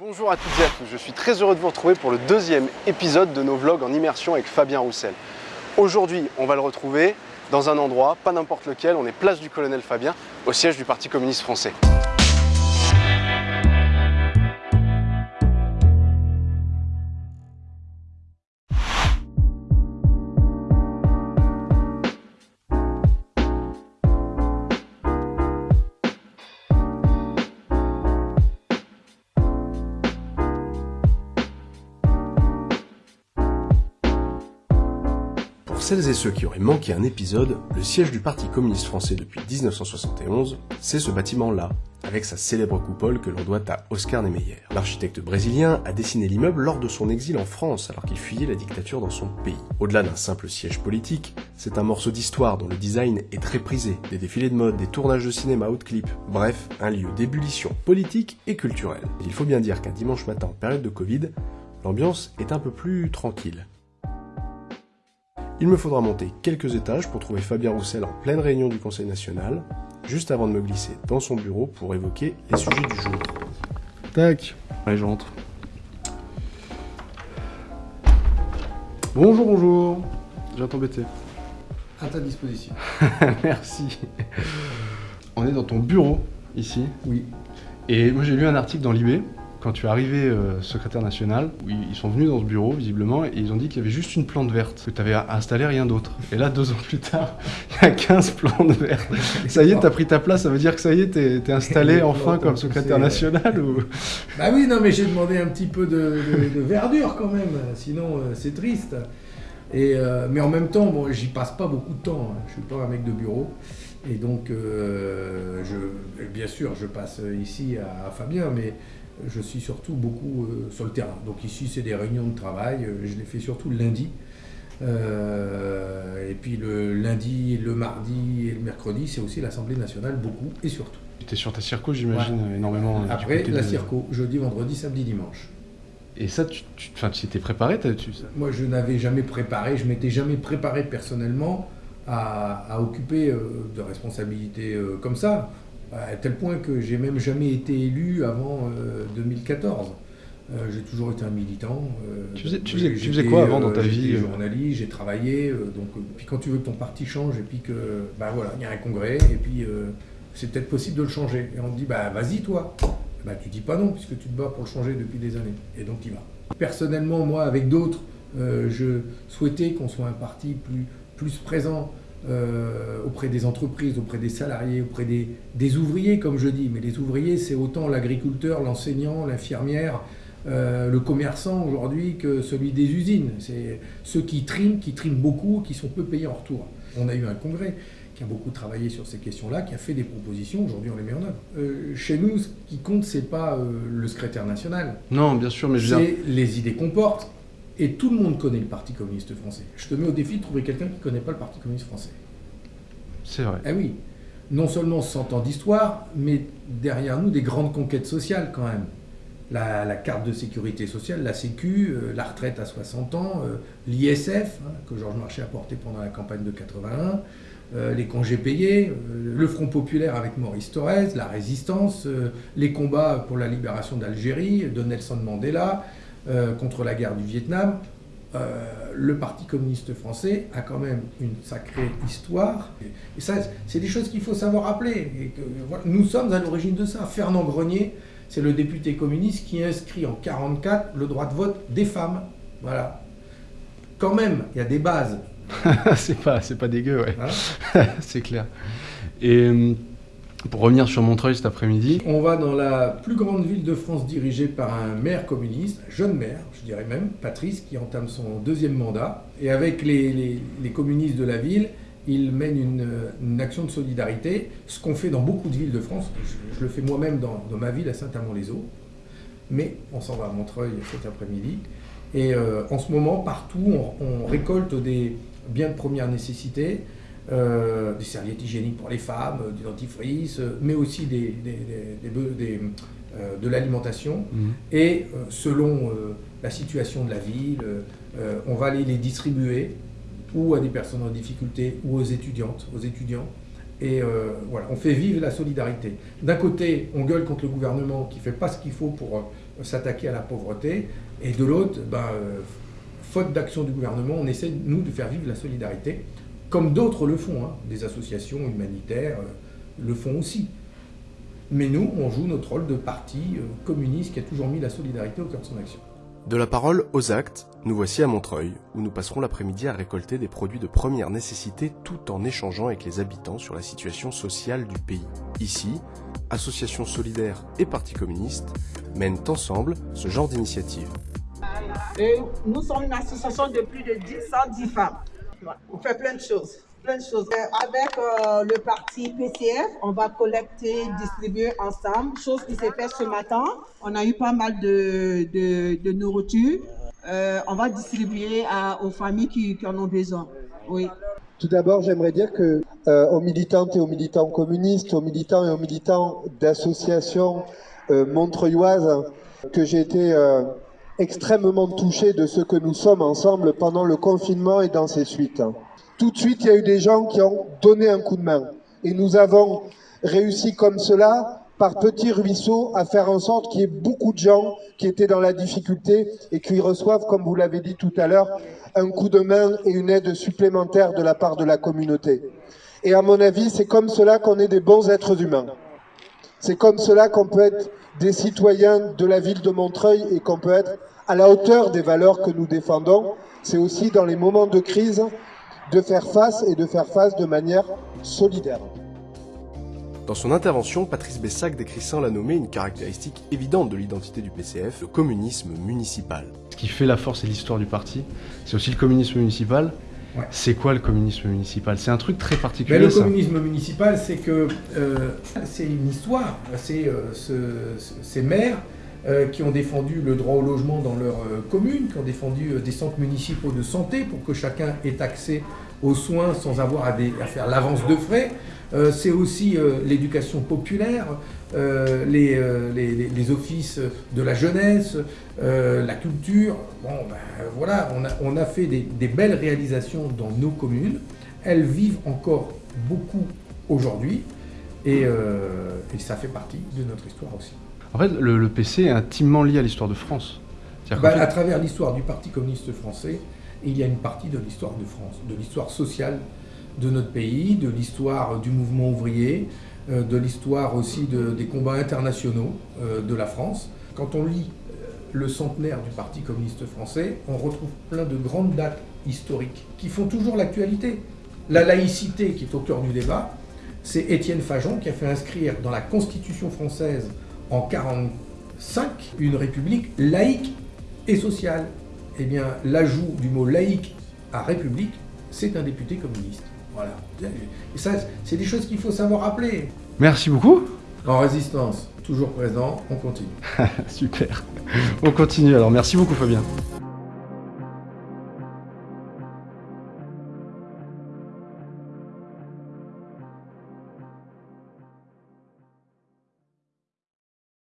Bonjour à toutes et à tous, je suis très heureux de vous retrouver pour le deuxième épisode de nos vlogs en immersion avec Fabien Roussel. Aujourd'hui, on va le retrouver dans un endroit, pas n'importe lequel, on est place du colonel Fabien, au siège du Parti communiste français. Celles et ceux qui auraient manqué un épisode, le siège du Parti communiste français depuis 1971, c'est ce bâtiment-là, avec sa célèbre coupole que l'on doit à Oscar Niemeyer. L'architecte brésilien a dessiné l'immeuble lors de son exil en France alors qu'il fuyait la dictature dans son pays. Au-delà d'un simple siège politique, c'est un morceau d'histoire dont le design est très prisé, des défilés de mode, des tournages de cinéma haute clip, bref, un lieu d'ébullition politique et culturelle. Il faut bien dire qu'un dimanche matin en période de Covid, l'ambiance est un peu plus tranquille. Il me faudra monter quelques étages pour trouver Fabien Roussel en pleine réunion du Conseil national, juste avant de me glisser dans son bureau pour évoquer les sujets du jour. Tac Allez, je rentre. Bonjour, bonjour Je viens t'embêter. À ta disposition. Merci. On est dans ton bureau, ici. Oui. Et moi j'ai lu un article dans l'IB, quand tu es arrivé euh, secrétaire national, ils sont venus dans ce bureau, visiblement, et ils ont dit qu'il y avait juste une plante verte, que tu avais installé rien d'autre. Et là, deux ans plus tard, il y a 15 plantes vertes. Ça y est, tu as pris ta place, ça veut dire que ça y est, t'es es installé enfin comme secrétaire national ou... Bah oui, non, mais j'ai demandé un petit peu de, de- de verdure quand même, sinon euh, c'est triste. Et, euh, mais en même temps, bon, j'y passe pas beaucoup de temps. hein. Je suis pas un mec de bureau. Et donc, euh, je, bien sûr, je passe ici à, à Fabien, mais je suis surtout beaucoup euh, sur le terrain. Donc ici, c'est des réunions de travail. euh, Je les fais surtout le lundi. Euh, et puis le lundi, le mardi et le mercredi, c'est aussi l'Assemblée nationale, beaucoup et surtout. Tu étais sur ta circo, j'imagine, énormément. Après, la de- circo, jeudi, vendredi, samedi, dimanche. Et ça, tu t'étais préparé tu- ça- Moi, je n'avais jamais préparé, je m'étais jamais préparé personnellement à, à occuper euh, de responsabilités euh, comme ça, à tel point que j'ai même jamais été élu avant euh, 2014. Euh, j'ai toujours été un militant. euh, Tu faisais- tu faisais- tu j'étais, faisais quoi avant dans ta vie, euh journaliste, j'ai travaillé. euh, donc, euh, puis quand tu veux que ton parti change, et puis que, bah voilà, il y a un congrès, et puis euh, c'est peut-être possible de le changer. Et on te dit, bah vas-y toi. Bah tu dis pas non, puisque tu te bats pour le changer depuis des années. Et donc tu y vas. Personnellement, moi, avec d'autres, euh, je souhaitais qu'on soit un parti plus, plus présent euh, auprès des entreprises, auprès des salariés, auprès des, des ouvriers, comme je dis. Mais les ouvriers, c'est autant l'agriculteur, l'enseignant, l'infirmière, euh, le commerçant aujourd'hui que celui des usines. C'est ceux qui triment, qui triment beaucoup, qui sont peu payés en retour. On a eu un congrès qui a beaucoup travaillé sur ces questions-là, qui a fait des propositions, aujourd'hui on les met en œuvre. Euh, chez nous, ce qui compte, c'est pas euh, le secrétaire national, Non, bien sûr, mais je veux dire... c'est les idées qu'on porte. Et tout le monde connaît le Parti communiste français. Je te mets au défi de trouver quelqu'un qui ne connaît pas le Parti communiste français. C'est vrai. Ah oui, non seulement 100 ans d'histoire, mais derrière nous des grandes conquêtes sociales quand même. La, la carte de sécurité sociale, la Sécu, euh, la retraite à 60 ans, euh, l'ISF, hein, que Georges Marchais a porté pendant la campagne de 81, euh, les congés payés, le Front populaire avec Maurice Thorez, la résistance, les combats pour la libération d'Algérie, de Nelson Mandela, euh, contre la guerre du Vietnam. Euh, le Parti communiste français a quand même une sacrée histoire. Et ça, c'est des choses qu'il faut savoir rappeler. Et que, voilà, nous sommes à l'origine de ça. Fernand Grenier, c'est le député communiste qui inscrit en 44 le droit de vote des femmes. Voilà. Quand même, il y a des bases. c'est pas, pas dégueu, ouais. hein? c'est clair. Et euh, pour revenir sur Montreuil cet après-midi, On va dans la plus grande ville de France dirigée par un maire communiste, un jeune maire, je dirais même, Patrice, qui entame son deuxième mandat. Et avec les, communistes de la ville, il mène une, action de solidarité, ce qu'on fait dans beaucoup de villes de France. Je, le fais moi-même dans, ma ville, à Saint-Amand-les-Eaux. Mais on s'en va à Montreuil cet après-midi. Et euh, en ce moment, partout, on récolte des biens de première nécessité, euh, des serviettes hygiéniques pour les femmes, euh, du dentifrice, euh, mais aussi des, euh, de l'alimentation. Mhm. Et selon la situation de la ville, on va aller les distribuer ou à des personnes en difficulté ou aux étudiantes, aux étudiants. Et euh, voilà, on fait vivre la solidarité. D'un côté, on gueule contre le gouvernement qui fait pas ce qu'il faut pour, euh, s'attaquer à la pauvreté, et de l'autre, ben, faute d'action du gouvernement, on essaie, nous, de faire vivre la solidarité, comme d'autres le font, hein. des associations humanitaires le font aussi. Mais nous, on joue notre rôle de parti communiste qui a toujours mis la solidarité au cœur de son action. De la parole aux actes, nous voici à Montreuil, où nous passerons l'après-midi à récolter des produits de première nécessité tout en échangeant avec les habitants sur la situation sociale du pays. Ici, associations solidaires et partis communistes mènent ensemble ce genre d'initiative. nous sommes une association de plus de 110 femmes. On fait plein de choses plein de choses. Euh, avec euh, le parti PCF, on va collecter, distribuer ensemble, chose qui s'est faite ce matin. On a eu pas mal de, de, nourriture. Euh, on va distribuer aux familles qui, en ont besoin. Oui. Tout d'abord, j'aimerais dire que aux militantes et aux militants communistes, aux militants et aux militants d'associations montreuilloises, que j'ai été extrêmement touché de ce que nous sommes ensemble pendant le confinement et dans ses suites tout de suite, il y a eu des gens qui ont donné un coup de main. Et nous avons réussi comme cela, par petits ruisseaux, à faire en sorte qu'il y ait beaucoup de gens qui étaient dans la difficulté et qui reçoivent, comme vous l'avez dit tout à l'heure, un coup de main et une aide supplémentaire de la part de la communauté. Et à mon avis, c'est comme cela qu'on est des bons êtres humains. C'est comme cela qu'on peut être des citoyens de la ville de Montreuil et qu'on peut être à la hauteur des valeurs que nous défendons. C'est aussi dans les moments de crise de faire face et de faire face de manière solidaire. Dans son intervention, Patrice Bessac décrit sans la nommer une caractéristique évidente de l'identité du PCF, le communisme municipal. Ce qui fait la force et l'histoire du parti, c'est aussi le communisme municipal. C'est quoi le communisme municipal? C'est un truc très particulier. le communisme municipal, c'est que euh, c'est une histoire. C'est euh, ces maires euh, qui ont défendu le droit au logement dans leur commune, qui ont défendu des centres municipaux de santé pour que chacun ait accès aux soins sans avoir à, faire l'avance de frais. c'est aussi l'éducation populaire, les, offices de la jeunesse, la culture. Bon, ben, voilà, on a, fait des, belles réalisations dans nos communes. Elles vivent encore beaucoup aujourd'hui et ça fait partie de notre histoire aussi. En fait, le, PC est intimement lié à l'histoire de France. Bah, à travers l'histoire du Parti communiste français, il y a une partie de l'histoire de France, de l'histoire sociale de notre pays, de l'histoire du mouvement ouvrier, euh, de l'histoire aussi des combats internationaux euh, de la France. Quand on lit euh, le centenaire du Parti communiste français, on retrouve plein de grandes dates historiques qui font toujours l'actualité. La laïcité qui est au cœur du débat, c'est Étienne Fajon qui a fait inscrire dans la Constitution française en 1945 une république laïque et sociale. Eh bien, l'ajout du mot laïque à république, c'est un député communiste. Voilà. Et ça, c'est des choses qu'il faut savoir rappeler. Merci beaucoup. En résistance, toujours présent, on continue. Super. On continue alors. Merci beaucoup Fabien.